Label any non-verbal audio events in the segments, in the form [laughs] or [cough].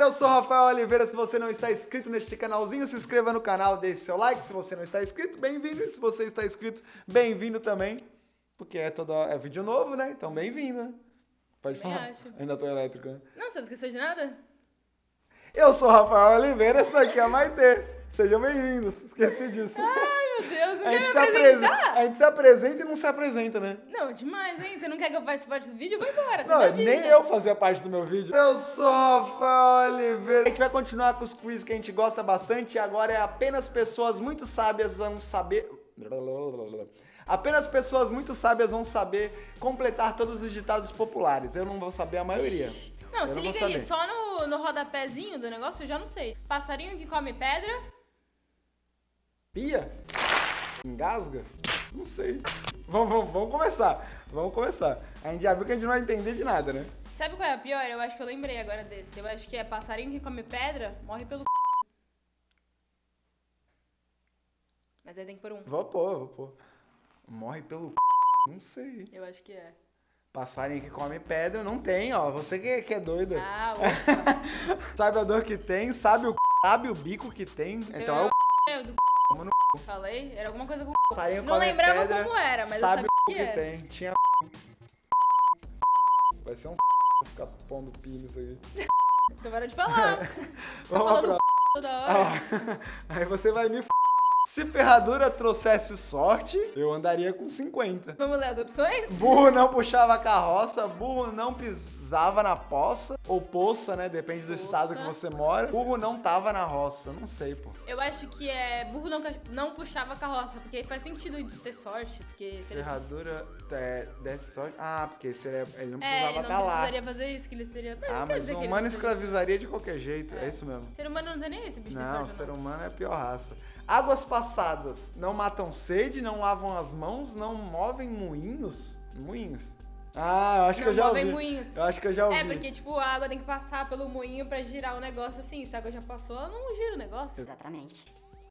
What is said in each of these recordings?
galera, eu sou o Rafael Oliveira. Se você não está inscrito neste canalzinho, se inscreva no canal, deixe seu like. Se você não está inscrito, bem-vindo. Se você está inscrito, bem-vindo também. Porque é, todo, é vídeo novo, né? Então, bem-vindo. Pode Também falar. acho. Ainda tô elétrico, né? Não, você não esqueceu de nada? Eu sou o Rafael Oliveira, esse daqui é a Maitê. Sejam bem-vindos. Esqueci disso. Ai, meu Deus, não a, quer me se apresentar? apresenta, a gente se apresenta e não se apresenta, né? Não, demais, hein? Você não quer que eu participe do vídeo? Eu vou embora. Não, avisa. nem eu fazia parte do meu vídeo. Eu sou Rafael Oliveira. A gente vai continuar com os quiz que a gente gosta bastante e agora é apenas pessoas muito sábias vão saber... Apenas pessoas muito sábias vão saber completar todos os ditados populares. Eu não vou saber a maioria. Não, Eu se não liga aí, só no, no rodapézinho do negócio eu já não sei. Passarinho que come pedra. Pia? Engasga? Não sei. Vamos, vamos, vamos começar. Vamos começar. A gente já viu que a gente não vai entender de nada, né? Sabe qual é a pior? Eu acho que eu lembrei agora desse. Eu acho que é passarinho que come pedra, morre pelo c... Mas aí tem que pôr um. Vou pôr, vou pôr. Morre pelo c... Não sei. Eu acho que é. Passarinho que come pedra, não tem, ó. Você que, que é doida. Ah. [laughs] Sabe a dor que tem, sabe o c... sabe o bico que tem. Então é o c... Falei? Era alguma coisa com passarinho Não lembrava pedra, como era, mas eu sabe sabia o que tem. Tinha Vai ser um ficar pondo pi nisso aí. Então para de falar. [laughs] Tá Vamos falando pra... toda hora. Ah, [laughs] Aí você vai me f... Se ferradura trouxesse sorte, eu andaria com 50. Vamos ler as opções? Burro não puxava a carroça, burro não pisava na poça, ou poça, né? Depende do Poça. estado que você mora. Burro não tava na roça, não sei, pô. Eu acho que é burro não, não puxava a carroça, porque faz sentido de ter sorte, porque se. Ferradura é, desse sorte. Ah, porque se ele, é- ele não É, precisava ele não estar lá. precisaria fazer isso, que ele seria... Mas Ah, não mas o humano não escravizaria de qualquer jeito, é, É. isso mesmo. Ser humano não tem nem esse bicho Não, o ser não. humano é a pior raça. Águas passadas não matam sede, não lavam as mãos, não movem moinhos. Moinhos? Ah, eu acho que Não eu já movem ouvi. moinhos. Eu acho que eu já ouvi. É, porque, tipo, a água tem que passar pelo moinho pra girar o negócio assim. Se a água já passou, ela não gira o negócio. Exatamente.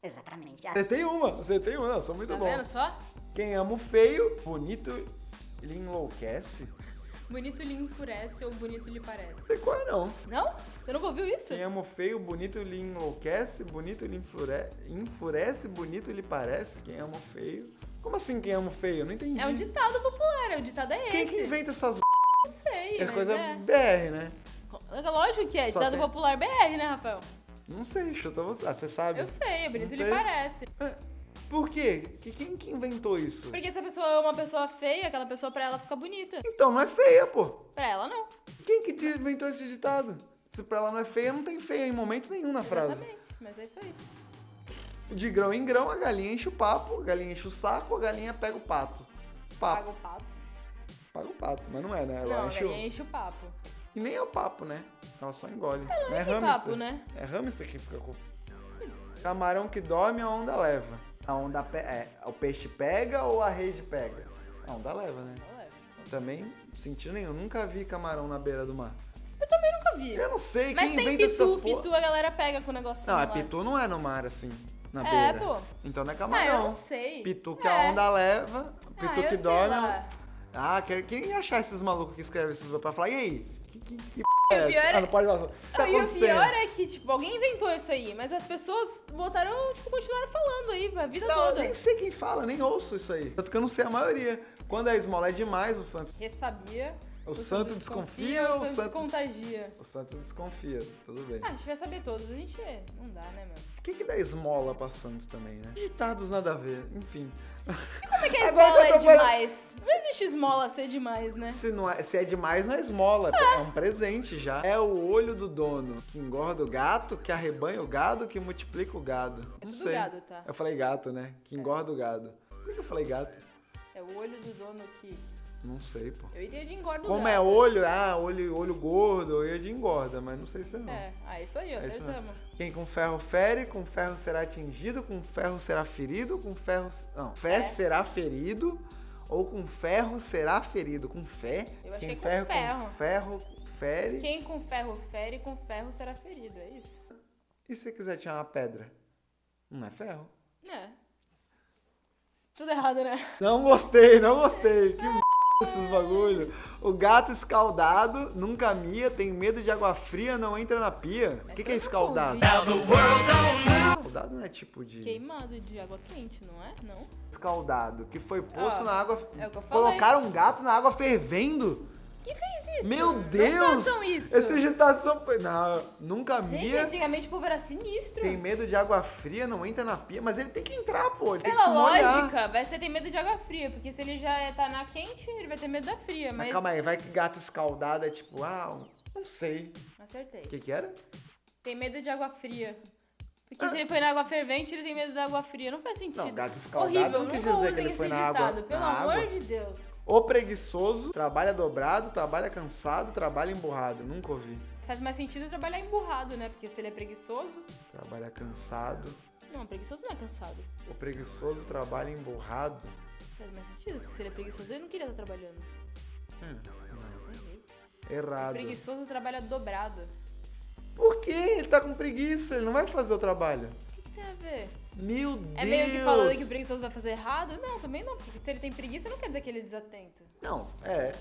Exatamente. Você tem uma, você tem uma, eu sou muito Tá bom. vendo só? Quem ama o feio, bonito, ele enlouquece. Bonito lhe enfurece ou bonito lhe parece. Não sei qual é não. Não? Você nunca ouviu isso? Quem ama o feio, bonito lhe enlouquece, bonito lhe enfure... enfurece, bonito lhe parece. Quem ama o feio. Como assim quem ama o feio? Eu não entendi. É um ditado popular, o ditado é esse. Quem que inventa essas Não sei, é coisa é. BR, né? Lógico que é, Só ditado tem- popular BR, né, Rafael? Não sei, chuta você. Ah, você sabe? Eu sei, é bonito lhe parece. É, Por quê? Que- Quem que inventou isso? Porque se a pessoa é uma pessoa feia, aquela pessoa pra ela fica bonita. Então não é feia, pô. Pra ela, não. Quem que inventou esse ditado? Se pra ela não é feia, não tem feia em momento nenhum na frase. Exatamente, mas é isso aí. De grão em grão, a galinha enche o papo, a galinha enche o saco, a galinha pega o pato. Paga Papo. o pato. Paga o pato, mas não é, né? Ela Não, a enche o... galinha enche o papo. E nem é o papo, né? Ela só engole. Não é hamster. papo, né? É hamster que fica com. Camarão que dorme, a onda leva. A onda pe... é, o peixe pega ou a rede pega? A onda leva, né? Leva. Também, sentido nenhum. Nunca vi camarão na beira do mar. Eu também nunca vi. Eu não sei, Mas quem inventa pitu, essas porra... pitu a galera pega com o negocinho Não, é lá. pitu não é no mar, assim, na É, beira. pô. Então não é Ah, eu camarão. não sei. Pitu que É. a onda leva, pitu ah, que lá. Ah, quer, quem achar esses malucos que escrevem esses pra falar, e aí? Que, que, que o é pior essa? é- Ah, não pode falar. O tá e o pior é que, tipo, alguém inventou isso aí, mas as pessoas botaram, tipo, continuaram falando aí a vida Não, eu toda. nem sei quem fala, nem ouço isso aí. Tanto que eu não sei a maioria. Quando a esmola é demais, o santo, Ressabia. o santo desconfia, o o santo santo... contagia. O santo desconfia, tudo bem. Ah, a gente vai saber todos, a gente é- não dá, né, mano? O que que dá esmola pra santo também, né? Ditados nada a ver, enfim. Como é que a esmola é falando- demais? Não existe esmola ser demais, né? Se, não é, se é demais, não é esmola, é um presente já. É o olho do dono que engorda o gato, que arrebanha o gado, que multiplica o gado. É não tudo sei. gado, tá? Eu falei gato, né? Que engorda o gado. Por que eu falei gato? É o olho do dono que... Não sei, pô. Eu iria de engorda Como é olho, ah, olho, olho gordo, eu ia de engorda, mas não sei se é não. É, ah, isso aí, É acertamos. Quem com ferro fere, com ferro será atingido, com ferro será ferido, com ferro. Não, fé É. será ferido, ou com ferro será ferido. Com fé? Eu achei Quem com ferro ferro. com ferro fere. Quem com ferro fere, com ferro será ferido, é isso? E se você quiser tirar uma pedra? Não é ferro? É. Tudo errado, né? Não gostei, não gostei. Que. Esses bagulho. O gato escaldado nunca mia, tem medo de água fria, não entra na pia. O que, que é escaldado? Escaldado não é tipo de. Queimado de água quente, não é? Não. Escaldado, que foi posto Ó, na água. é o que eu falei. Colocaram um gato na água fervendo? Quem fez isso? Meu Não Deus! façam isso. Essa agitação foi. Não, nunca Gente, mia. antigamente o povo era sinistro. Tem medo de água fria, não entra na pia, mas ele tem que entrar, pô. Ele tem que Pela se molhar. lógica, vai ser ter medo de água fria, porque se ele já tá na quente, ele vai ter medo da fria, Mas mas... calma aí, vai que gato escaldado é tipo, ah, não sei. Acertei. O que que era? Tem medo de água fria. Porque Ah. se ele foi na água fervente, ele tem medo da água fria. Não faz sentido. Não, gato escaldado Horrível, não quis nunca dizer que ele foi na água- Pelo na amor água. de Deus. O preguiçoso, trabalha dobrado, trabalha cansado, trabalha emburrado. Nunca ouvi. Faz mais sentido trabalhar emburrado, né? Porque se ele é preguiçoso... Trabalha cansado. Não, preguiçoso não é cansado. O preguiçoso trabalha emburrado. Faz mais sentido, porque se ele é preguiçoso, ele não queria estar trabalhando. Hum, Errei. errado. Preguiçoso trabalha dobrado. Por quê? Ele tá com preguiça, ele não vai fazer o trabalho. Tem a ver? Meu Deus! É meio que falando que o preguiçoso vai fazer errado? Não, também não. Porque se ele tem preguiça, não quer dizer que ele é desatento. Não, é.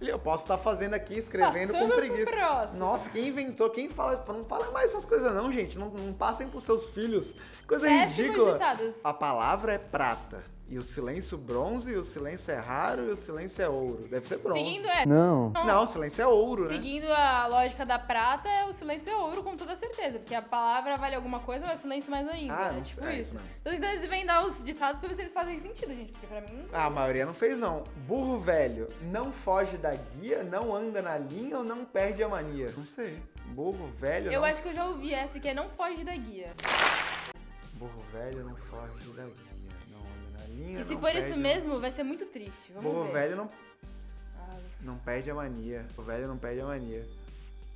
Eu posso estar fazendo aqui, escrevendo Passando com preguiça. Nossa, quem inventou, quem fala. Não fala mais essas coisas não, gente. Não, não passem pros seus filhos. Coisa Péssimos ridícula. ditados. A palavra é prata. E o silêncio bronze, e o silêncio é raro, e o silêncio é ouro. Deve ser bronze. Seguindo é. Não. Não, o silêncio é ouro, né? Seguindo a lógica da prata, o silêncio é ouro com toda certeza. Porque a palavra vale alguma coisa, mas o silêncio mais ainda. Ah, é não tipo é isso. isso mesmo. Tô tentando desvendar os ditados pra ver se eles fazem sentido, gente. Porque pra mim. Ah, a maioria não fez, não. Burro velho não foge da guia, não anda na linha ou não perde a mania? Não sei. Burro velho Eu não... acho que eu já ouvi essa que é não foge da guia. Burro velho não foge da guia, E se for perde isso mesmo, vai ser muito triste. Vamos Burro ver. velho não, Ah, não perde a mania. O velho não perde a mania.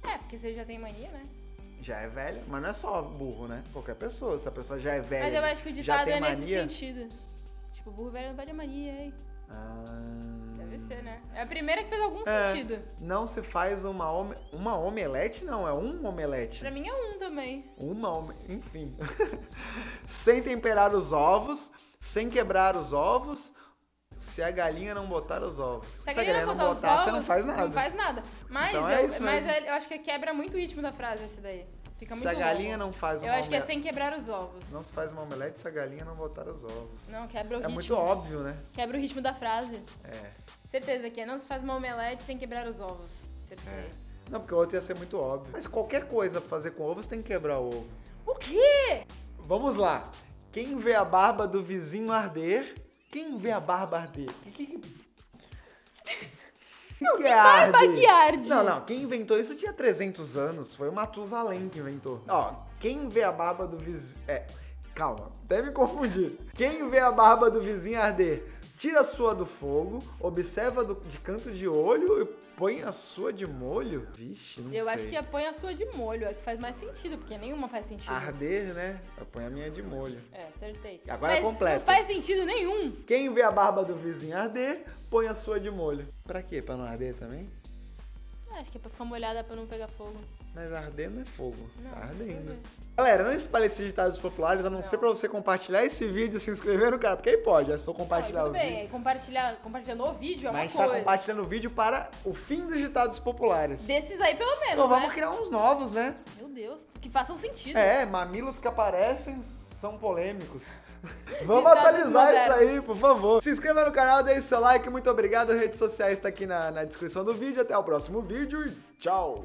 é, porque você já tem mania, né? Já é velho, mas não é só burro, né? Qualquer pessoa. Se a pessoa já é velha. Mas eu acho que o ditado é nesse mania. sentido. Tipo, burro velho não perde a mania, hein? Ah, Deve ser, né? É a primeira que fez algum É. sentido. Não se faz uma, ome... uma omelete, não, é um omelete. Pra mim é um também. Uma, ome- enfim. [laughs] sem temperar os ovos, sem quebrar os ovos, se a galinha não botar os ovos. Se a galinha não botar, os botar, ovos, você não faz nada. Não faz nada. Mas, Então é eu, isso mas mesmo. eu acho que quebra muito o ritmo da frase esse daí. Fica se muito a galinha longo. não faz Eu uma acho que é sem quebrar os ovos. Não se faz uma omelete se a galinha não botar os ovos. Não, quebra o é ritmo. muito óbvio, né? Quebra o ritmo da frase. É. Certeza que é não se faz uma omelete sem quebrar os ovos. Certeza. É. Não, porque o outro ia ser muito óbvio. Mas qualquer coisa pra fazer com ovo, você tem que quebrar o ovo. O quê? Vamos lá. Quem vê a barba do vizinho arder? Quem vê a barba arder? Que, que, que... que, que barba arder? que arde? Não, não. Quem inventou isso tinha 300 anos. Foi o Matusalém que inventou. Ó, quem vê a barba do vizinho... É, calma. Deve me confundir. Quem vê a barba do vizinho arder? Tira a sua do fogo, observa do- de canto de olho e põe a sua de molho? Vixe, não Eu sei. acho que põe a sua de molho, é que faz mais sentido, porque nenhuma faz sentido. Arder, né? Eu ponho a minha de molho. É, acertei. Agora é Mas completo. Não faz sentido nenhum. Quem vê a barba do vizinho arder, põe a sua de molho. Pra quê? Pra não arder também? Acho que é pra ficar molhada pra não pegar fogo. Mas arder não é fogo. Não, tá ardendo. Galera, não espalhe esses ditados populares, a não, Não. ser pra você compartilhar esse vídeo, se inscrever no canal, porque aí pode, né? se for Não, compartilhar tudo o bem, vídeo. compartilhar, compartilhando o vídeo é uma Mas a gente tá coisa. compartilhando o vídeo para o fim dos ditados populares. Desses aí pelo menos, Então vamos né? criar uns novos, né? Meu Deus, que façam sentido. É, mamilos que aparecem são polêmicos. Vamos Ditados atualizar isso aí, por favor. Se inscreva no canal, deixe seu like, muito obrigado. Redes sociais tá aqui na, na descrição do vídeo. Até o próximo vídeo e tchau!